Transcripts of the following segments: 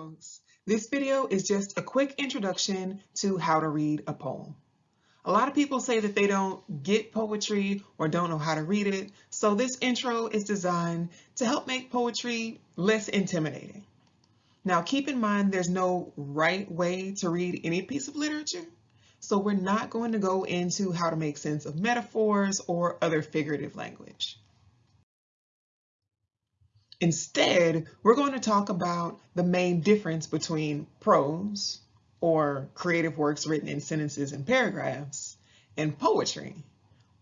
folks. This video is just a quick introduction to how to read a poem. A lot of people say that they don't get poetry or don't know how to read it, so this intro is designed to help make poetry less intimidating. Now keep in mind there's no right way to read any piece of literature, so we're not going to go into how to make sense of metaphors or other figurative language. Instead, we're going to talk about the main difference between prose, or creative works written in sentences and paragraphs, and poetry,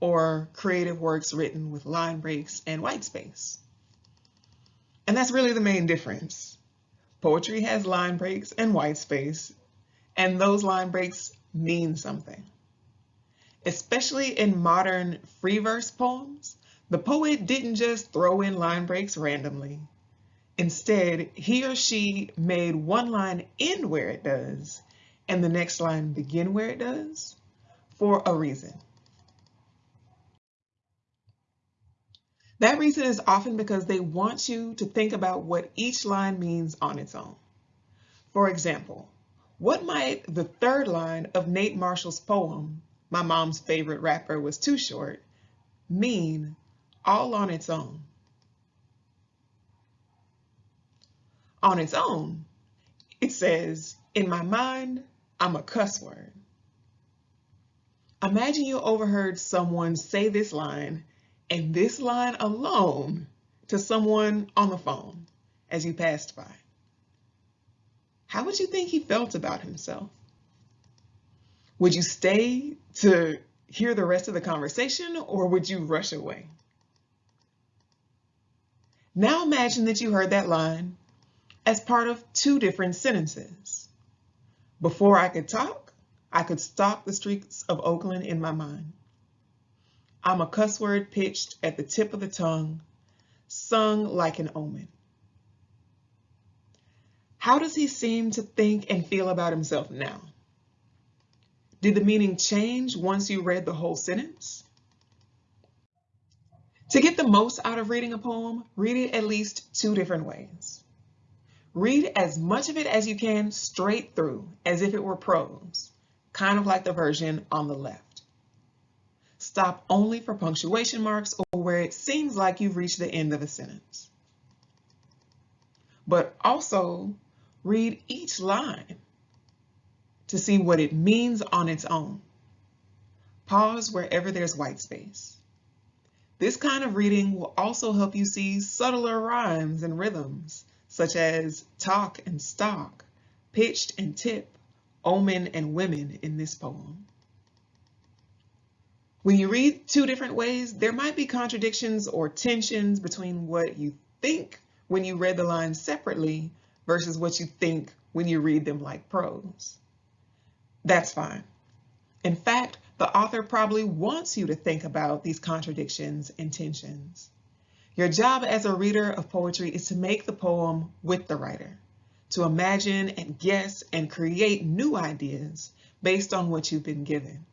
or creative works written with line breaks and white space. And that's really the main difference. Poetry has line breaks and white space, and those line breaks mean something. Especially in modern free verse poems, the poet didn't just throw in line breaks randomly. Instead, he or she made one line end where it does and the next line begin where it does for a reason. That reason is often because they want you to think about what each line means on its own. For example, what might the third line of Nate Marshall's poem, My Mom's Favorite Rapper Was Too Short, mean all on its own. On its own, it says, in my mind, I'm a cuss word. Imagine you overheard someone say this line and this line alone to someone on the phone as you passed by. How would you think he felt about himself? Would you stay to hear the rest of the conversation or would you rush away? Now imagine that you heard that line as part of two different sentences. Before I could talk, I could stalk the streets of Oakland in my mind. I'm a cuss word pitched at the tip of the tongue, sung like an omen. How does he seem to think and feel about himself now? Did the meaning change once you read the whole sentence? To get the most out of reading a poem, read it at least two different ways. Read as much of it as you can straight through, as if it were prose, kind of like the version on the left. Stop only for punctuation marks or where it seems like you've reached the end of a sentence. But also read each line to see what it means on its own. Pause wherever there's white space. This kind of reading will also help you see subtler rhymes and rhythms, such as talk and stalk, pitched and tip, omen and women in this poem. When you read two different ways, there might be contradictions or tensions between what you think when you read the lines separately versus what you think when you read them like prose. That's fine. In fact, the author probably wants you to think about these contradictions and tensions. Your job as a reader of poetry is to make the poem with the writer, to imagine and guess and create new ideas based on what you've been given.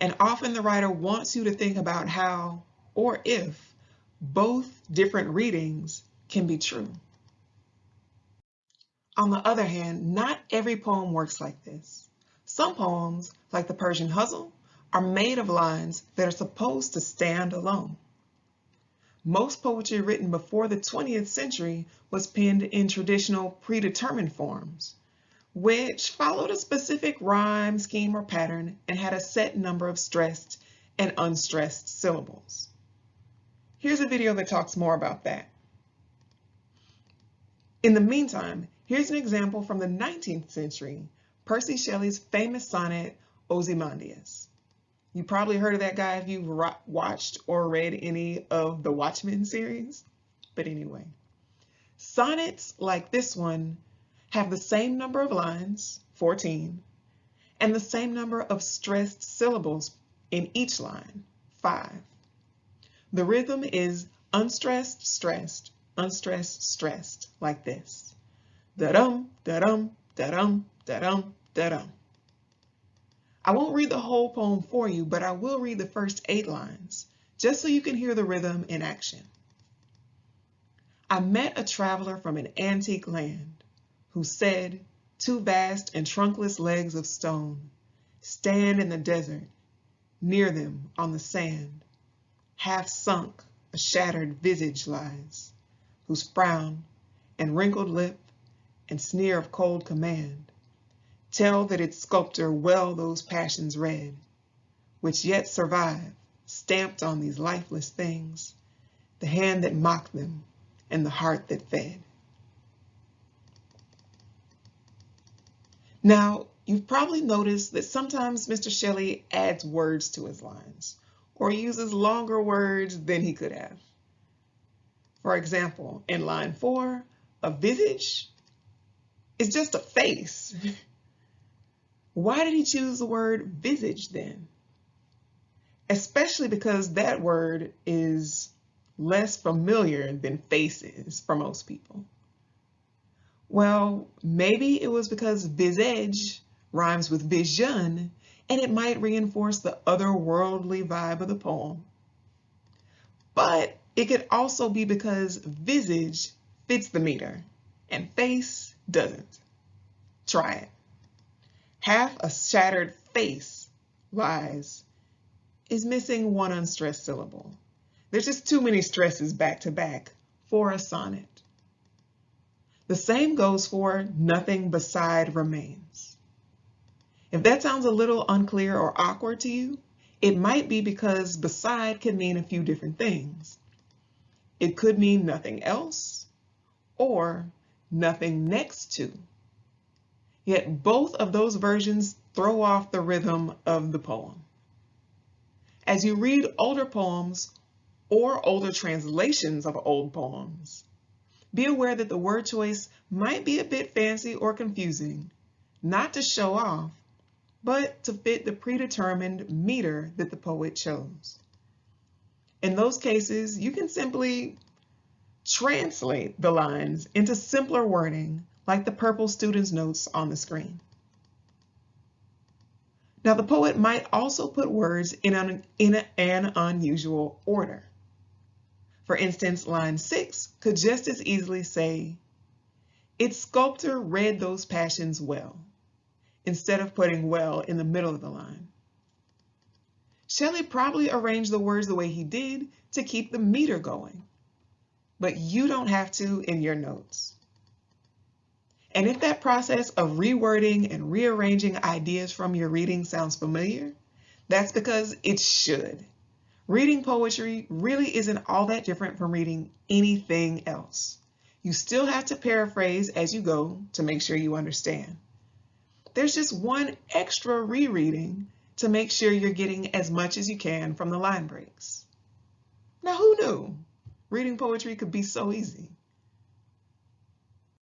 And often the writer wants you to think about how, or if, both different readings can be true. On the other hand, not every poem works like this. Some poems, like the Persian Ghazal, are made of lines that are supposed to stand alone. Most poetry written before the 20th century was penned in traditional predetermined forms, which followed a specific rhyme, scheme, or pattern and had a set number of stressed and unstressed syllables. Here's a video that talks more about that. In the meantime, here's an example from the 19th century Percy Shelley's famous sonnet, Ozymandias. You probably heard of that guy if you've watched or read any of the Watchmen series. But anyway, sonnets like this one have the same number of lines, 14, and the same number of stressed syllables in each line, five. The rhythm is unstressed, stressed, unstressed, stressed, like this. Da-dum, da-dum, da-dum, da-dum, da-dum. I won't read the whole poem for you, but I will read the first eight lines, just so you can hear the rhythm in action. I met a traveler from an antique land. who said, two vast and trunkless legs of stone stand in the desert, near them on the sand, half sunk, a shattered visage lies, whose frown and wrinkled lip and sneer of cold command tell that its sculptor well those passions read, which yet survive, stamped on these lifeless things, the hand that mocked them and the heart that fed. Now, you've probably noticed that sometimes Mr. Shelley adds words to his lines or uses longer words than he could have. For example, in line four, a visage is just a face. Why did he choose the word visage then? Especially because that word is less familiar than faces for most people. Well, maybe it was because visage rhymes with vision and it might reinforce the otherworldly vibe of the poem. But it could also be because visage fits the meter and face doesn't. Try it. Half a shattered face lies is missing one unstressed syllable. There's just too many stresses back to back for a sonnet. The same goes for nothing beside remains. If that sounds a little unclear or awkward to you, it might be because beside can mean a few different things. It could mean nothing else or nothing next to. Yet both of those versions throw off the rhythm of the poem. As you read older poems or older translations of old poems, be aware that the word choice might be a bit fancy or confusing, not to show off, but to fit the predetermined meter that the poet chose. In those cases, you can simply translate the lines into simpler wording like the purple student's notes on the screen. Now the poet might also put words in an, in an unusual order. For instance, line six could just as easily say, its sculptor read those passions well, instead of putting well in the middle of the line. Shelley probably arranged the words the way he did to keep the meter going, but you don't have to in your notes. And if that process of rewording and rearranging ideas from your reading sounds familiar, that's because it should. Reading poetry really isn't all that different from reading anything else. You still have to paraphrase as you go to make sure you understand. There's just one extra rereading to make sure you're getting as much as you can from the line breaks. Now who knew? Reading poetry could be so easy.